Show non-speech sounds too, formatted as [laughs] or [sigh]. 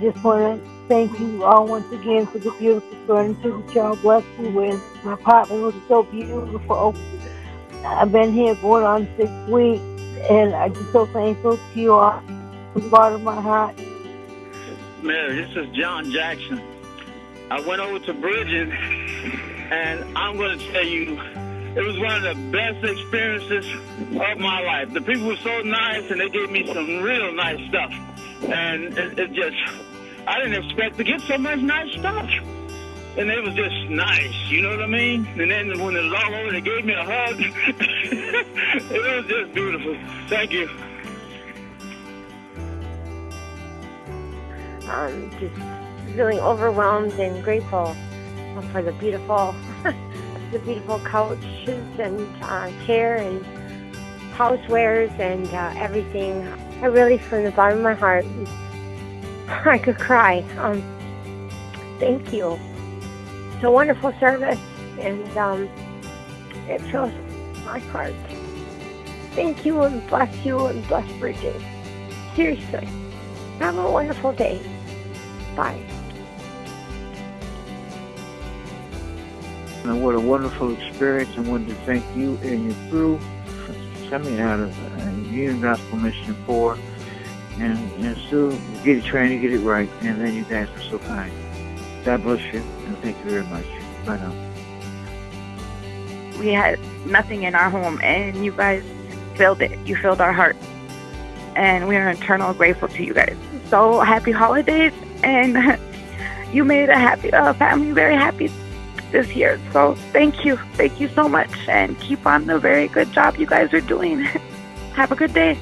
Just want to thank you all once again for the beautiful furniture that y'all blessed me with. My apartment was so beautiful. I've been here going on six weeks, and I'm just so thankful to you all from the bottom of my heart. Mary, this is John Jackson. I went over to Bridging, and I'm going to tell you, it was one of the best experiences of my life. The people were so nice, and they gave me some real nice stuff. And it, it just, I didn't expect to get so much nice stuff. And it was just nice, you know what I mean? And then when it was over, they gave me a hug. [laughs] it was just beautiful. Thank you. um, just feeling overwhelmed and grateful for the beautiful, [laughs] the beautiful couches and uh, chair and housewares and uh, everything. I really, from the bottom of my heart, [laughs] I could cry. Um, thank you. It's a wonderful service, and um, it fills my heart. Thank you, and bless you, and bless Bridging. Seriously, have a wonderful day. Bye. And what a wonderful experience. I wanted to thank you and your crew for coming out of uh, Union Gospel Mission 4 and, and still get it trying to get it right. And then you guys are so kind. God bless you and thank you very much. Bye now. We had nothing in our home, and you guys filled it. You filled our heart. And we are eternal grateful to you guys. So happy holidays, and [laughs] you made a happy uh, family very happy this year. So thank you, thank you so much, and keep on the very good job you guys are doing. [laughs] Have a good day.